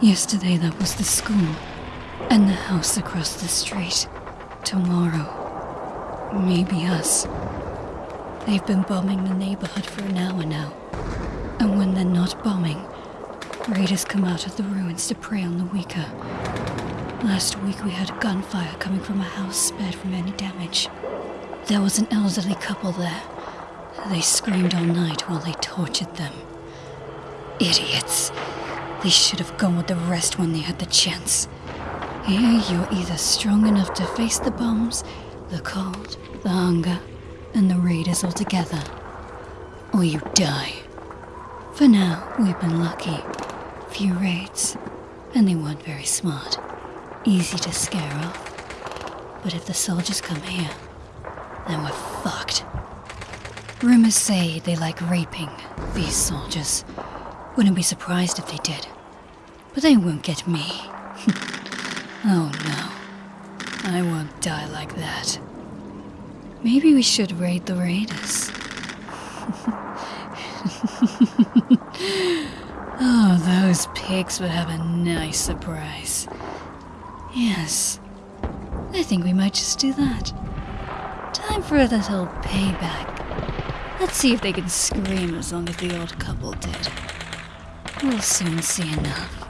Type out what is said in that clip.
Yesterday that was the school. And the house across the street. Tomorrow. Maybe us. They've been bombing the neighborhood for an hour now. And when they're not bombing, raiders come out of the ruins to prey on the weaker. Last week we had gunfire coming from a house spared from any damage. There was an elderly couple there. They screamed all night while they tortured them. Idiots. They should have gone with the rest when they had the chance. Here you're either strong enough to face the bombs, the cold, the hunger, and the raiders all together, or you die. For now, we've been lucky. Few raids, and they weren't very smart. Easy to scare off. But if the soldiers come here, then we're fucked. Rumors say they like raping, these soldiers. Wouldn't be surprised if they did. But they won't get me. oh no. I won't die like that. Maybe we should raid the raiders. oh, those pigs would have a nice surprise. Yes, I think we might just do that. Time for a little payback. Let's see if they can scream as long as the old couple did. We'll soon see enough.